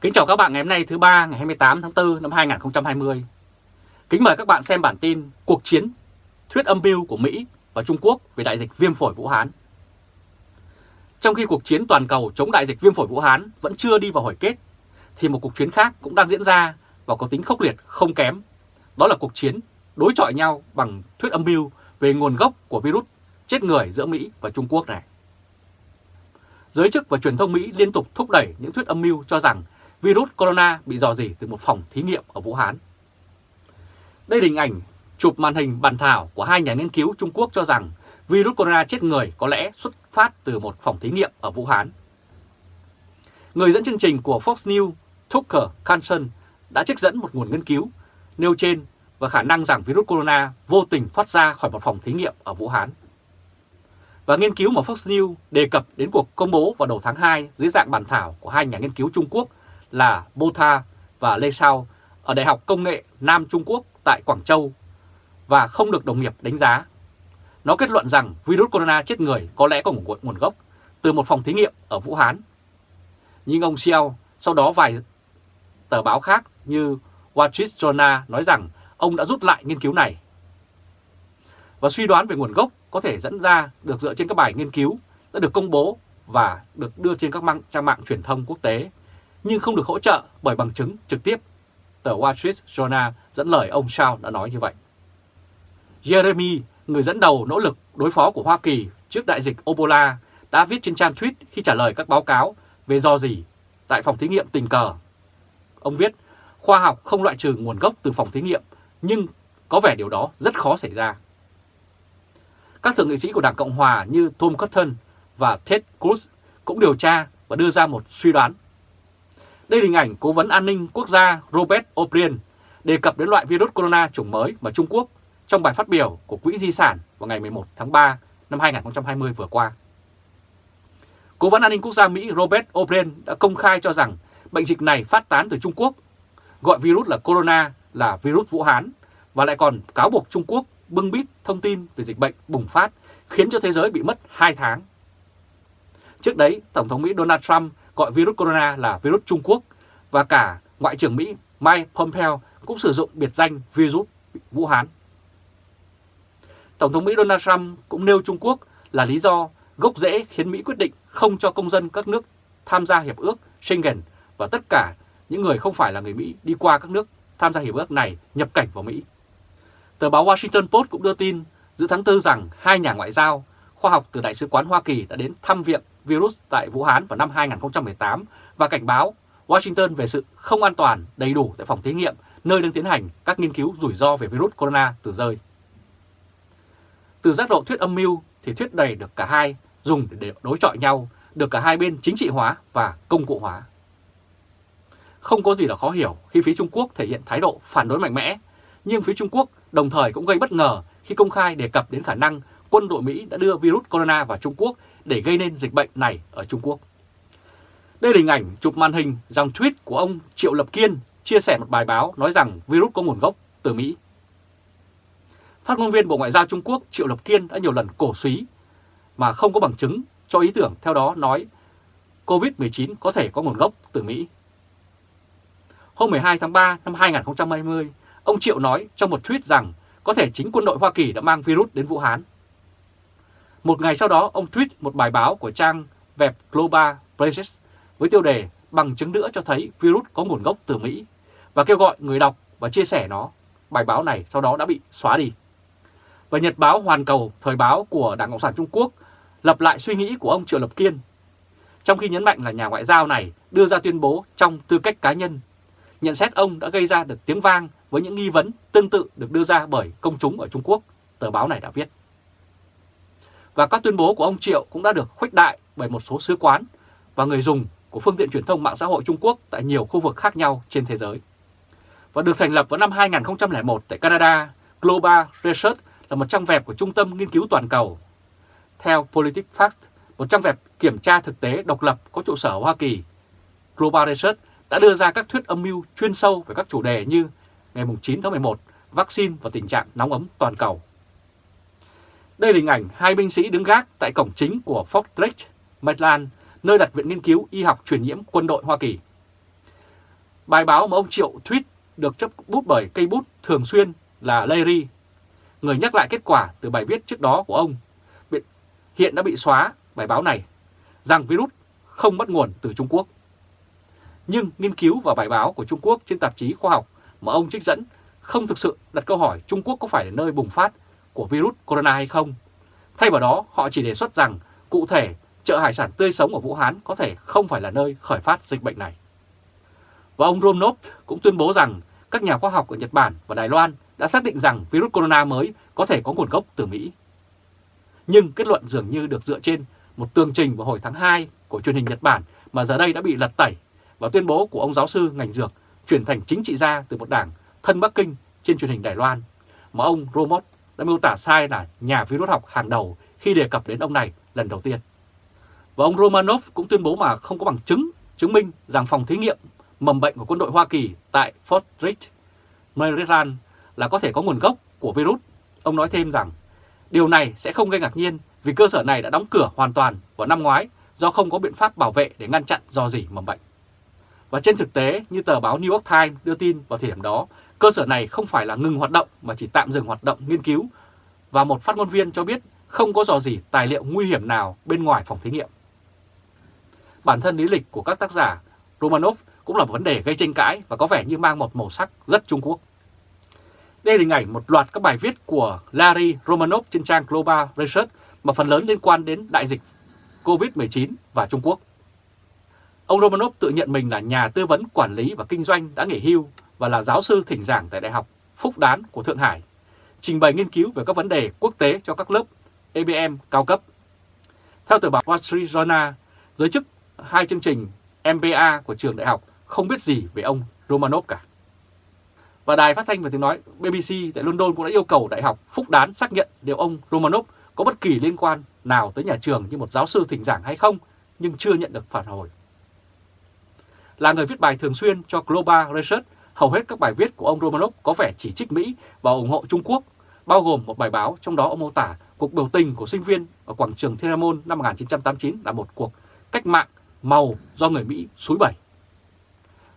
Kính chào các bạn ngày hôm nay thứ ba ngày 28 tháng 4 năm 2020. Kính mời các bạn xem bản tin Cuộc chiến thuyết âm mưu của Mỹ và Trung Quốc về đại dịch viêm phổi Vũ Hán. Trong khi cuộc chiến toàn cầu chống đại dịch viêm phổi Vũ Hán vẫn chưa đi vào hồi kết, thì một cuộc chiến khác cũng đang diễn ra và có tính khốc liệt không kém. Đó là cuộc chiến đối chọi nhau bằng thuyết âm mưu về nguồn gốc của virus chết người giữa Mỹ và Trung Quốc này. Giới chức và truyền thông Mỹ liên tục thúc đẩy những thuyết âm mưu cho rằng virus corona bị dò dỉ từ một phòng thí nghiệm ở Vũ Hán. Đây là hình ảnh chụp màn hình bàn thảo của hai nhà nghiên cứu Trung Quốc cho rằng virus corona chết người có lẽ xuất phát từ một phòng thí nghiệm ở Vũ Hán. Người dẫn chương trình của Fox News, Tucker Carlson, đã trích dẫn một nguồn nghiên cứu nêu trên và khả năng rằng virus corona vô tình thoát ra khỏi một phòng thí nghiệm ở Vũ Hán. Và nghiên cứu mà Fox News đề cập đến cuộc công bố vào đầu tháng 2 dưới dạng bản thảo của hai nhà nghiên cứu Trung Quốc là Botha và Lê Sao ở Đại học Công nghệ Nam Trung Quốc tại Quảng Châu và không được đồng nghiệp đánh giá. Nó kết luận rằng virus corona chết người có lẽ có nguồn gốc từ một phòng thí nghiệm ở Vũ Hán. Nhưng ông Xiao sau đó vài tờ báo khác như Wall Street Journal nói rằng ông đã rút lại nghiên cứu này. Và suy đoán về nguồn gốc có thể dẫn ra được dựa trên các bài nghiên cứu đã được công bố và được đưa trên các mạng, trang mạng truyền thông quốc tế, nhưng không được hỗ trợ bởi bằng chứng trực tiếp. Tờ Wall Street Journal dẫn lời ông Shaw đã nói như vậy. Jeremy, người dẫn đầu nỗ lực đối phó của Hoa Kỳ trước đại dịch Ebola, đã viết trên trang tweet khi trả lời các báo cáo về do gì tại phòng thí nghiệm tình cờ. Ông viết, khoa học không loại trừ nguồn gốc từ phòng thí nghiệm, nhưng có vẻ điều đó rất khó xảy ra. Các thượng nghị sĩ của Đảng Cộng Hòa như Tom Cotton và Ted Cruz cũng điều tra và đưa ra một suy đoán. Đây là hình ảnh Cố vấn An ninh Quốc gia Robert O'Brien đề cập đến loại virus corona chủng mới mà Trung Quốc trong bài phát biểu của Quỹ Di sản vào ngày 11 tháng 3 năm 2020 vừa qua. Cố vấn An ninh Quốc gia Mỹ Robert O'Brien đã công khai cho rằng bệnh dịch này phát tán từ Trung Quốc, gọi virus là corona là virus Vũ Hán và lại còn cáo buộc Trung Quốc bưng bít thông tin về dịch bệnh bùng phát khiến cho thế giới bị mất 2 tháng. Trước đấy, Tổng thống Mỹ Donald Trump gọi virus corona là virus Trung Quốc và cả Ngoại trưởng Mỹ Mike Pompeo cũng sử dụng biệt danh virus Vũ Hán. Tổng thống Mỹ Donald Trump cũng nêu Trung Quốc là lý do gốc rễ khiến Mỹ quyết định không cho công dân các nước tham gia Hiệp ước Schengen và tất cả những người không phải là người Mỹ đi qua các nước tham gia Hiệp ước này nhập cảnh vào Mỹ. Tờ báo Washington Post cũng đưa tin giữa tháng 4 rằng hai nhà ngoại giao, khoa học từ Đại sứ quán Hoa Kỳ đã đến thăm viện virus tại Vũ Hán vào năm 2018 và cảnh báo Washington về sự không an toàn đầy đủ tại phòng thí nghiệm nơi đang tiến hành các nghiên cứu rủi ro về virus corona từ rơi. Từ giác độ thuyết âm mưu thì thuyết đầy được cả hai dùng để đối chọi nhau, được cả hai bên chính trị hóa và công cụ hóa. Không có gì là khó hiểu khi phía Trung Quốc thể hiện thái độ phản đối mạnh mẽ, nhưng phía Trung Quốc đồng thời cũng gây bất ngờ khi công khai đề cập đến khả năng quân đội Mỹ đã đưa virus corona vào Trung Quốc để gây nên dịch bệnh này ở Trung Quốc. Đây là hình ảnh chụp màn hình dòng tweet của ông Triệu Lập Kiên chia sẻ một bài báo nói rằng virus có nguồn gốc từ Mỹ. Phát ngôn viên Bộ Ngoại giao Trung Quốc Triệu Lập Kiên đã nhiều lần cổ suý mà không có bằng chứng cho ý tưởng theo đó nói COVID-19 có thể có nguồn gốc từ Mỹ. Hôm 12 tháng 3 năm 2020, ông Triệu nói trong một tweet rằng có thể chính quân đội Hoa Kỳ đã mang virus đến Vũ Hán. Một ngày sau đó, ông tweet một bài báo của trang web Global Places với tiêu đề bằng chứng nữa cho thấy virus có nguồn gốc từ Mỹ và kêu gọi người đọc và chia sẻ nó. Bài báo này sau đó đã bị xóa đi. Và Nhật báo Hoàn Cầu, thời báo của Đảng Cộng sản Trung Quốc, lập lại suy nghĩ của ông Triệu Lập Kiên. Trong khi nhấn mạnh là nhà ngoại giao này đưa ra tuyên bố trong tư cách cá nhân, nhận xét ông đã gây ra được tiếng vang với những nghi vấn tương tự được đưa ra bởi công chúng ở Trung Quốc, tờ báo này đã viết. Và các tuyên bố của ông Triệu cũng đã được khuếch đại bởi một số sứ quán và người dùng của phương tiện truyền thông mạng xã hội Trung Quốc tại nhiều khu vực khác nhau trên thế giới. Và được thành lập vào năm 2001 tại Canada, Global Research là một trang web của Trung tâm Nghiên cứu Toàn cầu. Theo PolitiFact, một trang web kiểm tra thực tế độc lập có trụ sở ở Hoa Kỳ, Global Research đã đưa ra các thuyết âm mưu chuyên sâu về các chủ đề như ngày 9 tháng 11, vaccine và tình trạng nóng ấm toàn cầu. Đây là hình ảnh hai binh sĩ đứng gác tại cổng chính của Fort Drake, Maryland, nơi đặt Viện Nghiên cứu Y học truyền nhiễm quân đội Hoa Kỳ. Bài báo mà ông Triệu tweet được chấp bút bởi cây bút thường xuyên là Larry, người nhắc lại kết quả từ bài viết trước đó của ông. Hiện đã bị xóa bài báo này, rằng virus không bắt nguồn từ Trung Quốc. Nhưng nghiên cứu và bài báo của Trung Quốc trên tạp chí khoa học mà ông trích dẫn không thực sự đặt câu hỏi Trung Quốc có phải là nơi bùng phát của virus corona hay không. Thay vào đó, họ chỉ đề xuất rằng cụ thể chợ hải sản tươi sống ở Vũ Hán có thể không phải là nơi khởi phát dịch bệnh này. Và ông Romnop cũng tuyên bố rằng các nhà khoa học ở Nhật Bản và Đài Loan đã xác định rằng virus corona mới có thể có nguồn gốc từ Mỹ. Nhưng kết luận dường như được dựa trên một tường trình vào hồi tháng 2 của truyền hình Nhật Bản mà giờ đây đã bị lật tẩy và tuyên bố của ông giáo sư ngành dược chuyển thành chính trị gia từ một đảng thân Bắc Kinh trên truyền hình Đài Loan mà ông Romot đã miêu tả sai là nhà virus học hàng đầu khi đề cập đến ông này lần đầu tiên. Và ông Romanov cũng tuyên bố mà không có bằng chứng chứng minh rằng phòng thí nghiệm mầm bệnh của quân đội Hoa Kỳ tại Fort Ridge, Maryland là có thể có nguồn gốc của virus. Ông nói thêm rằng điều này sẽ không gây ngạc nhiên vì cơ sở này đã đóng cửa hoàn toàn vào năm ngoái do không có biện pháp bảo vệ để ngăn chặn do gì mầm bệnh. Và trên thực tế, như tờ báo New York Times đưa tin vào thời điểm đó, cơ sở này không phải là ngừng hoạt động mà chỉ tạm dừng hoạt động nghiên cứu. Và một phát ngôn viên cho biết không có dò gì tài liệu nguy hiểm nào bên ngoài phòng thí nghiệm. Bản thân lý lịch của các tác giả Romanov cũng là một vấn đề gây tranh cãi và có vẻ như mang một màu sắc rất Trung Quốc. Đây là hình ảnh một loạt các bài viết của Larry Romanov trên trang Global Research mà phần lớn liên quan đến đại dịch COVID-19 và Trung Quốc. Ông Romanov tự nhận mình là nhà tư vấn quản lý và kinh doanh đã nghỉ hưu và là giáo sư thỉnh giảng tại Đại học Phúc Đán của Thượng Hải, trình bày nghiên cứu về các vấn đề quốc tế cho các lớp ABM cao cấp. Theo tờ báo Wall Street Journal, giới chức hai chương trình MBA của trường đại học không biết gì về ông Romanov cả. Và đài phát thanh và tiếng nói BBC tại London cũng đã yêu cầu Đại học Phúc Đán xác nhận liệu ông Romanov có bất kỳ liên quan nào tới nhà trường như một giáo sư thỉnh giảng hay không, nhưng chưa nhận được phản hồi. Là người viết bài thường xuyên cho Global Research, hầu hết các bài viết của ông Romanov có vẻ chỉ trích Mỹ và ủng hộ Trung Quốc, bao gồm một bài báo trong đó ông mô tả cuộc biểu tình của sinh viên ở quảng trường Thiên An Môn năm 1989 là một cuộc cách mạng màu do người Mỹ xúi bẩy.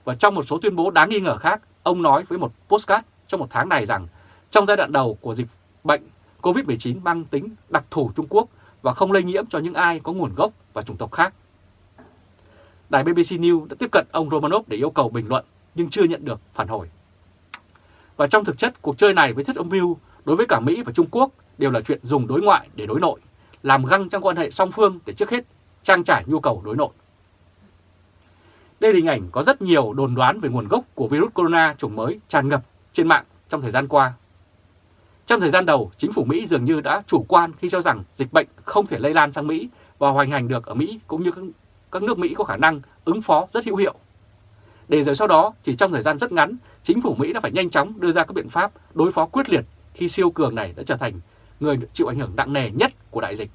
Và trong một số tuyên bố đáng nghi ngờ khác, ông nói với một postcard trong một tháng này rằng trong giai đoạn đầu của dịch bệnh COVID-19 mang tính đặc thù Trung Quốc và không lây nhiễm cho những ai có nguồn gốc và chủng tộc khác. Đài BBC News đã tiếp cận ông Romanov để yêu cầu bình luận nhưng chưa nhận được phản hồi. Và trong thực chất, cuộc chơi này với thuyết âm mưu đối với cả Mỹ và Trung Quốc đều là chuyện dùng đối ngoại để đối nội, làm găng trong quan hệ song phương để trước hết trang trải nhu cầu đối nội. Đây là hình ảnh có rất nhiều đồn đoán về nguồn gốc của virus corona chủng mới tràn ngập trên mạng trong thời gian qua. Trong thời gian đầu, chính phủ Mỹ dường như đã chủ quan khi cho rằng dịch bệnh không thể lây lan sang Mỹ và hoành hành được ở Mỹ cũng như các nước Mỹ có khả năng ứng phó rất hữu hiệu. Để rồi sau đó, chỉ trong thời gian rất ngắn, chính phủ Mỹ đã phải nhanh chóng đưa ra các biện pháp đối phó quyết liệt khi siêu cường này đã trở thành người chịu ảnh hưởng nặng nề nhất của đại dịch.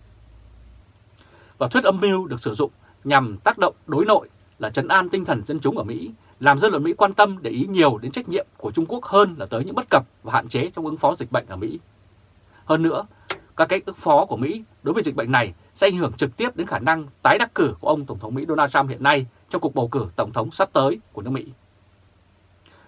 Và thuyết âm mưu được sử dụng nhằm tác động đối nội là trấn an tinh thần dân chúng ở Mỹ, làm dân luận Mỹ quan tâm để ý nhiều đến trách nhiệm của Trung Quốc hơn là tới những bất cập và hạn chế trong ứng phó dịch bệnh ở Mỹ. Hơn nữa, các cách ứng phó của Mỹ đối với dịch bệnh này sẽ ảnh hưởng trực tiếp đến khả năng tái đắc cử của ông Tổng thống Mỹ Donald Trump hiện nay trong cuộc bầu cử Tổng thống sắp tới của nước Mỹ.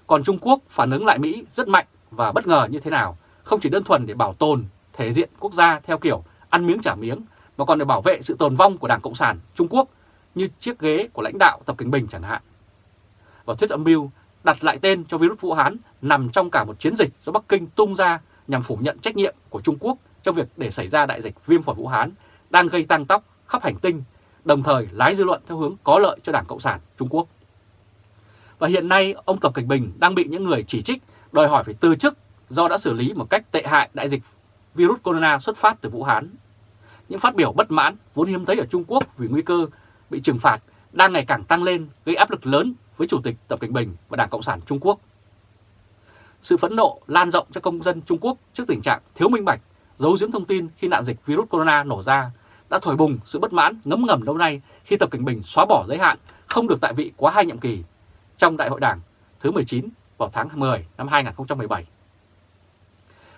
Còn Trung Quốc phản ứng lại Mỹ rất mạnh và bất ngờ như thế nào, không chỉ đơn thuần để bảo tồn thể diện quốc gia theo kiểu ăn miếng trả miếng, mà còn để bảo vệ sự tồn vong của Đảng Cộng sản Trung Quốc như chiếc ghế của lãnh đạo Tập Cảnh Bình chẳng hạn. Và thuyết âm mưu đặt lại tên cho virus Vũ Hán nằm trong cả một chiến dịch do Bắc Kinh tung ra nhằm phủ nhận trách nhiệm của Trung Quốc trong việc để xảy ra đại dịch viêm phổi Vũ Hán đang gây tăng tóc khắp hành tinh, đồng thời lái dư luận theo hướng có lợi cho Đảng Cộng sản Trung Quốc. Và hiện nay ông Tập Cảnh Bình đang bị những người chỉ trích đòi hỏi phải từ chức do đã xử lý một cách tệ hại đại dịch virus corona xuất phát từ Vũ Hán. Những phát biểu bất mãn vốn hiếm thấy ở Trung Quốc vì nguy cơ bị trừng phạt đang ngày càng tăng lên gây áp lực lớn với Chủ tịch Tập Cảnh Bình và Đảng Cộng sản Trung Quốc. Sự phẫn nộ lan rộng cho công dân Trung Quốc trước tình trạng thiếu minh bạch, giấu giếm thông tin khi nạn dịch virus corona nổ ra đã thổi bùng sự bất mãn ngấm ngầm lâu nay khi Tập Cảnh Bình xóa bỏ giới hạn không được tại vị quá hai nhiệm kỳ trong Đại hội Đảng thứ 19 vào tháng 10 năm 2017.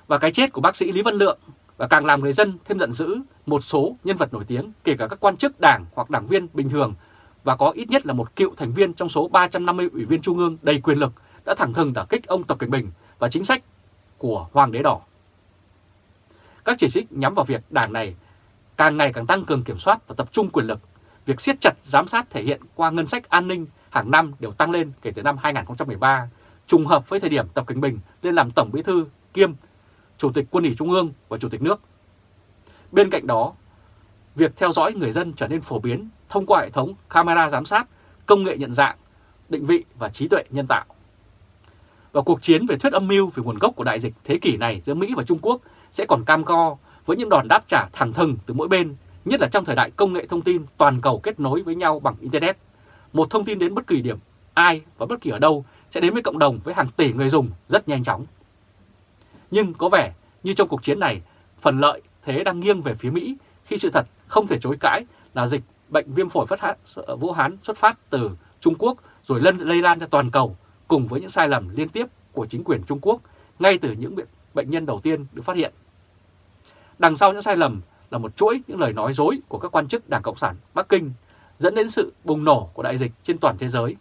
Và cái chết của bác sĩ Lý Văn Lượng và càng làm người dân thêm giận dữ một số nhân vật nổi tiếng, kể cả các quan chức đảng hoặc đảng viên bình thường, và có ít nhất là một cựu thành viên trong số 350 ủy viên trung ương đầy quyền lực đã thẳng thừng đả kích ông Tập Cảnh Bình và chính sách của Hoàng đế đỏ. Các chỉ trích nhắm vào việc đảng này càng ngày càng tăng cường kiểm soát và tập trung quyền lực. Việc siết chặt giám sát thể hiện qua ngân sách an ninh hàng năm đều tăng lên kể từ năm 2013, trùng hợp với thời điểm Tập Cận Bình lên làm Tổng Bí thư kiêm Chủ tịch Quân ủy Trung ương và Chủ tịch nước. Bên cạnh đó, việc theo dõi người dân trở nên phổ biến thông qua hệ thống camera giám sát, công nghệ nhận dạng, định vị và trí tuệ nhân tạo. Và cuộc chiến về thuyết âm mưu về nguồn gốc của đại dịch thế kỷ này giữa Mỹ và Trung Quốc sẽ còn cam go với những đòn đáp trả thẳng thừng từ mỗi bên, nhất là trong thời đại công nghệ thông tin toàn cầu kết nối với nhau bằng Internet. Một thông tin đến bất kỳ điểm ai và bất kỳ ở đâu sẽ đến với cộng đồng với hàng tỷ người dùng rất nhanh chóng. Nhưng có vẻ như trong cuộc chiến này, phần lợi thế đang nghiêng về phía Mỹ khi sự thật không thể chối cãi là dịch bệnh viêm phổi phát ờ, Vũ Hán xuất phát từ Trung Quốc rồi lân lây lan ra toàn cầu cùng với những sai lầm liên tiếp của chính quyền Trung Quốc ngay từ những bệnh nhân đầu tiên được phát hiện. Đằng sau những sai lầm là một chuỗi những lời nói dối của các quan chức Đảng Cộng sản Bắc Kinh dẫn đến sự bùng nổ của đại dịch trên toàn thế giới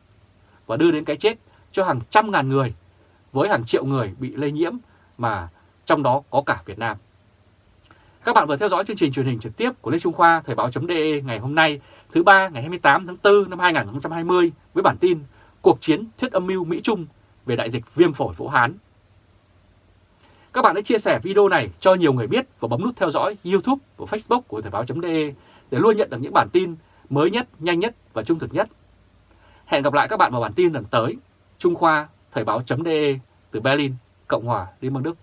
và đưa đến cái chết cho hàng trăm ngàn người với hàng triệu người bị lây nhiễm mà trong đó có cả Việt Nam. Các bạn vừa theo dõi chương trình truyền hình trực tiếp của Lê Trung Khoa, Thời báo.de ngày hôm nay, thứ ba ngày 28 tháng 4 năm 2020 với bản tin Cuộc chiến thuyết âm mưu Mỹ-Trung về đại dịch viêm phổi Vũ Hán. Các bạn hãy chia sẻ video này cho nhiều người biết và bấm nút theo dõi YouTube và Facebook của Thời báo.de để luôn nhận được những bản tin mới nhất, nhanh nhất và trung thực nhất. Hẹn gặp lại các bạn vào bản tin lần tới. Trung Khoa Thời báo.de từ Berlin, Cộng hòa Liên bang Đức.